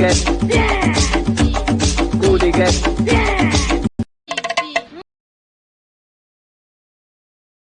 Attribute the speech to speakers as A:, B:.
A: दिलं येड्यावानी
B: get. yeah.